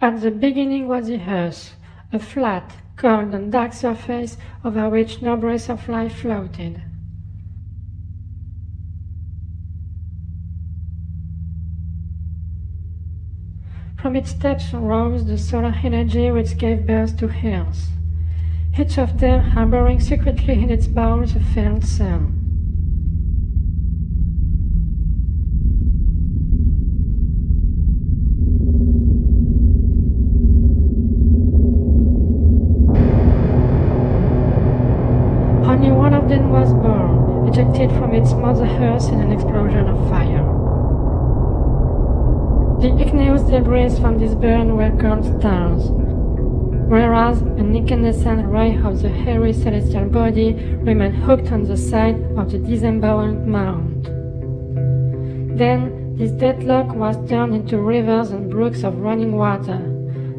At the beginning was the earth, a flat, cold and dark surface over which no breath of life floated. From its depths rose the solar energy which gave birth to Earth, each of them harboring secretly in its bowels a failed sun. Ejected from its mother earth in an explosion of fire. The igneous debris from this burn were called stars, whereas an incandescent ray of the hairy celestial body remained hooked on the side of the disemboweled mound. Then this deadlock was turned into rivers and brooks of running water,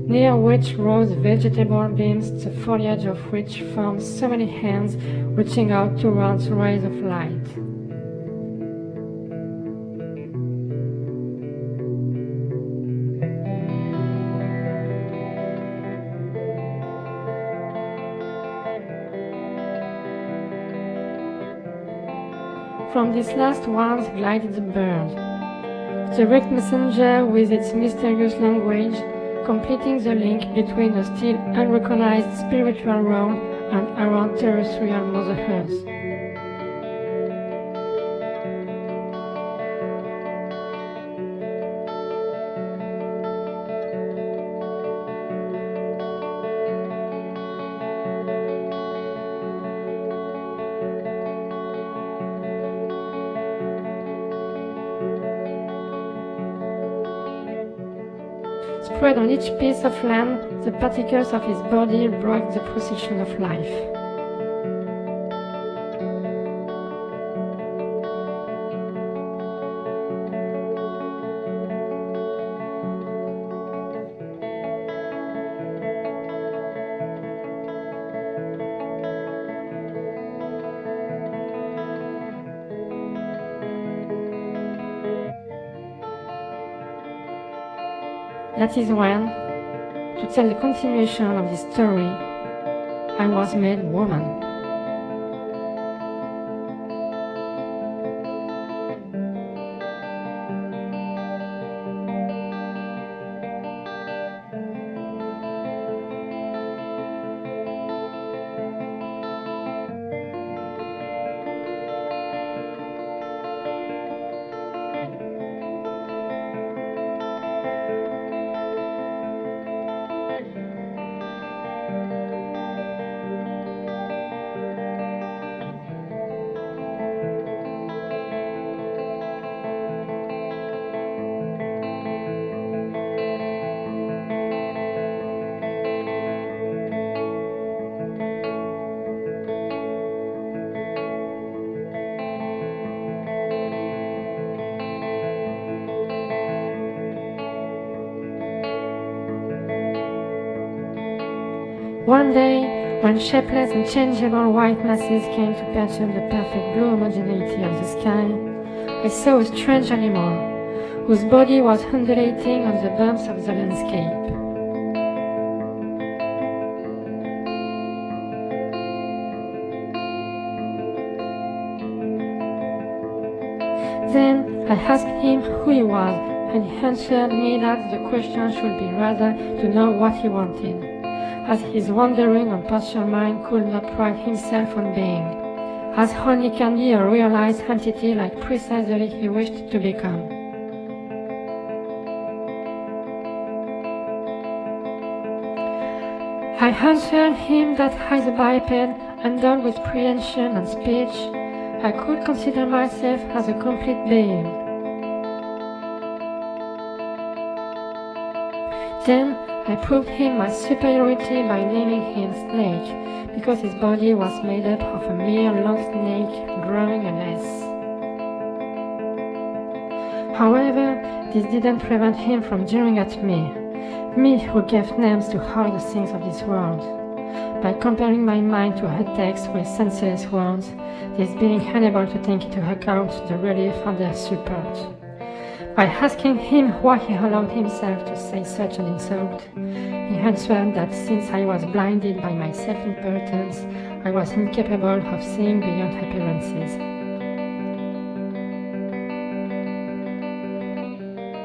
near which rose vegetable beams, the foliage of which formed so many hands reaching out towards rays of light. From these last ones glided the bird, the wrecked messenger with its mysterious language, completing the link between a still unrecognized spiritual realm and our terrestrial Mother Earth. Spread on each piece of land, the particles of his body broke the procession of life. That is when, to tell the continuation of this story, I was made woman. One day, when shapeless and changeable white masses came to perturb the perfect blue homogeneity of the sky, I saw a strange animal, whose body was undulating on the bumps of the landscape. Then I asked him who he was, and he answered me that the question should be rather to know what he wanted, as his wandering and partial mind could not pride himself on being, as only can be a realized entity like precisely he wished to become. I answered him that as a biped, endowed with prehension and speech, I could consider myself as a complete being. Then I proved him my superiority by naming him Snake, because his body was made up of a mere long snake growing an S. However, this didn't prevent him from jeering at me, me who gave names to all the things of this world. By comparing my mind to her text with senseless words, this being unable to take into account the relief and their support. By asking him why he allowed himself to say such an insult, he answered that since I was blinded by my self-importance, I was incapable of seeing beyond appearances.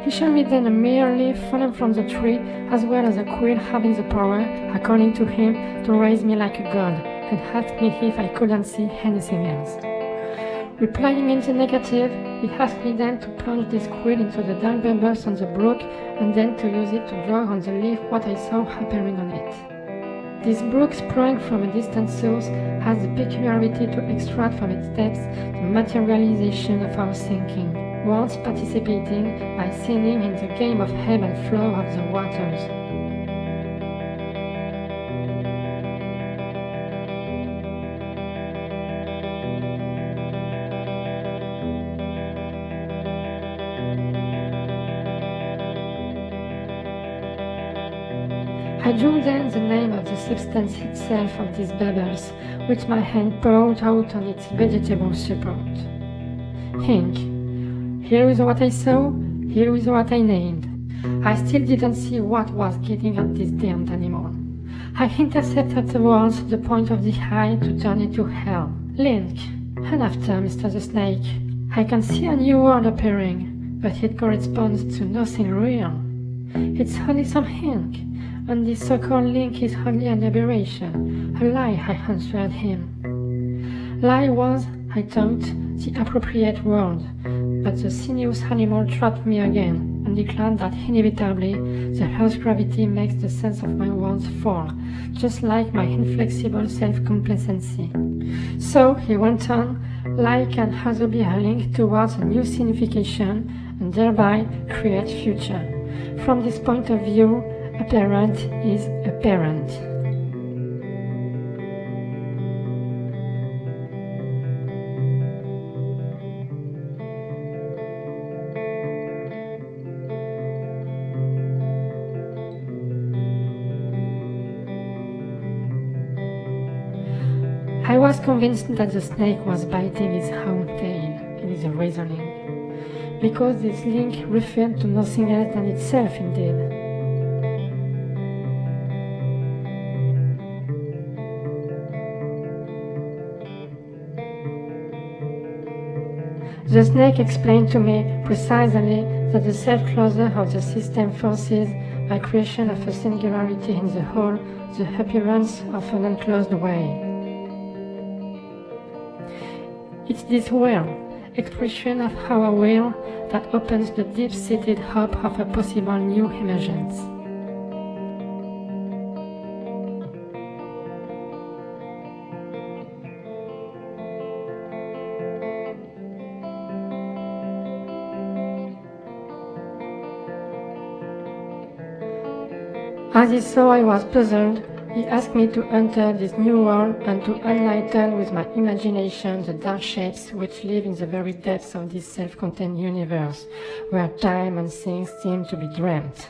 He showed me then a mere leaf fallen from the tree, as well as a quill having the power, according to him, to raise me like a god, and asked me if I couldn't see anything else. Replying in the negative, he asked me then to plunge this quill into the dark bubbles on the brook and then to use it to draw on the leaf what I saw appearing on it. This brook sprang from a distant source has the peculiarity to extract from its depths the materialization of our thinking, once participating by singing in the game of ebb and flow of the waters. I drew then the name of the substance itself of these bubbles, which my hand poured out on its vegetable support. Ink. Here is what I saw, here is what I named. I still didn't see what was getting at this damned animal. I intercepted the words the point of the eye to turn it to hell. Link. And after, Mr. the Snake, I can see a new world appearing, but it corresponds to nothing real. It's only some ink, and this so-called link is hardly an aberration, a lie, I answered him. Lie was, I thought, the appropriate word, but the sinuous animal trapped me again, and declared that inevitably the Earth's gravity makes the sense of my words fall, just like my inflexible self-complacency. So, he went on, lie can also be a link towards a new signification, and thereby create future. From this point of view, apparent is apparent. I was convinced that the snake was biting its own tail in his reasoning, because this link referred to nothing else than itself indeed. The snake explained to me precisely that the self-closure of the system forces by creation of a singularity in the whole, the appearance of an enclosed way. It's this will, expression of our will, that opens the deep-seated hope of a possible new emergence. As he saw I was puzzled, he asked me to enter this new world and to enlighten with my imagination the dark shapes which live in the very depths of this self-contained universe, where time and things seem to be dreamt.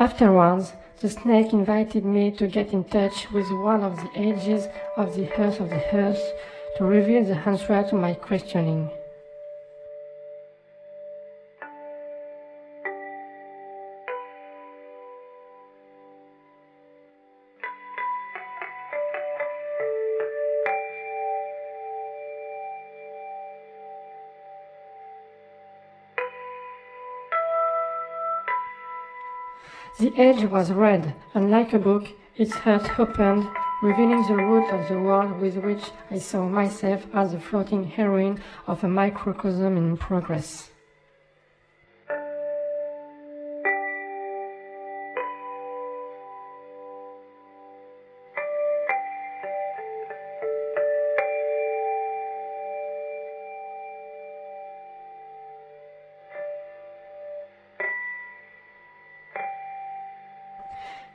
Afterwards, the snake invited me to get in touch with one of the edges of the earth of the earth to reveal the answer to my questioning. The edge was red, and like a book, its heart opened, revealing the root of the world with which I saw myself as the floating heroine of a microcosm in progress.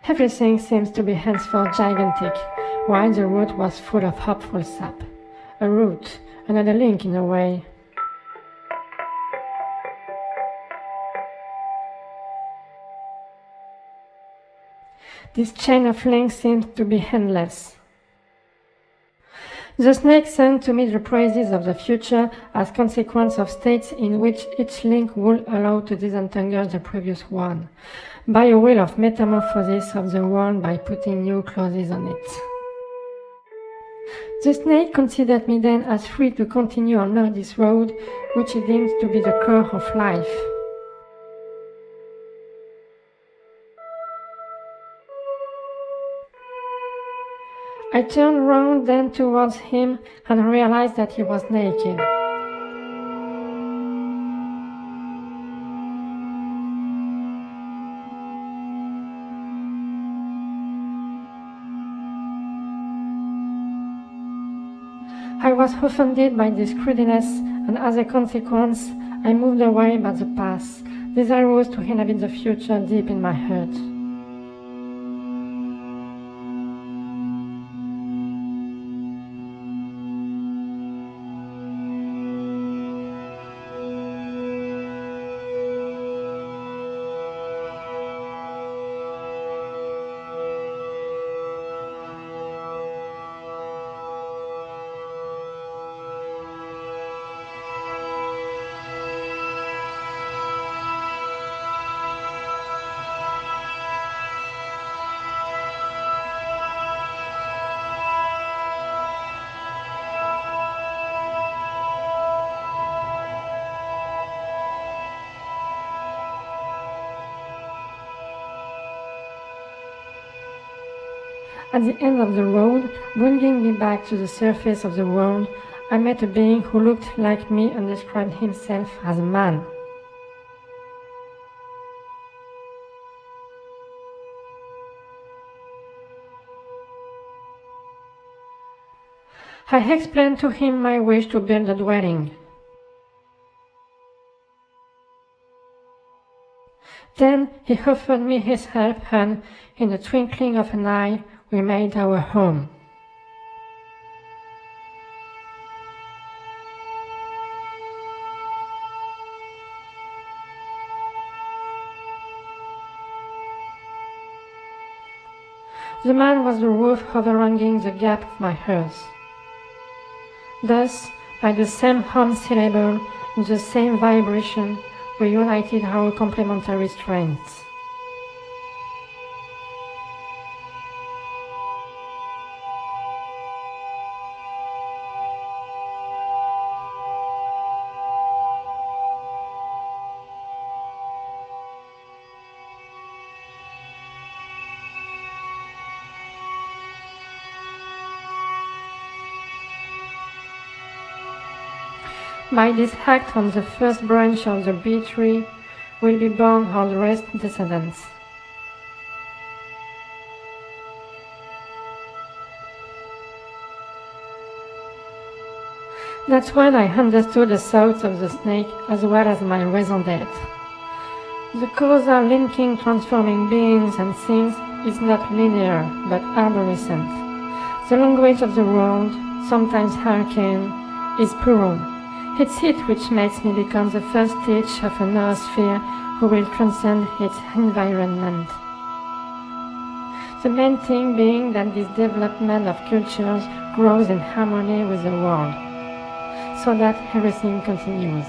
Everything seems to be henceforth gigantic, while the root was full of hopeful sap. A root, another link in a way. This chain of links seems to be endless. The snake sent to me the praises of the future as consequence of states in which each link would allow to disentangle the previous one, by a will of metamorphosis of the one by putting new clauses on it. The snake considered me then as free to continue on this road, which he deemed to be the core of life. I turned round then towards him and realized that he was naked. I was offended by this crudeness, and as a consequence, I moved away by the past, desirous to inhabit the future deep in my heart. At the end of the road, bringing me back to the surface of the world, I met a being who looked like me and described himself as a man. I explained to him my wish to build a dwelling. Then he offered me his help and, in the twinkling of an eye, we made our home. The man was the roof overhanging the gap of my hearth. Thus, by the same home syllable, in the same vibration, we united our complementary strengths. By this act on the first branch of the bee tree will be born all the rest descendants. That's when I understood the thoughts of the snake as well as my raison d'etre. The causal linking transforming beings and things is not linear but arborescent. The language of the world, sometimes arcane, is plural it's it which makes me become the first stage of a noosphere who will transcend its environment. The main thing being that this development of cultures grows in harmony with the world, so that everything continues.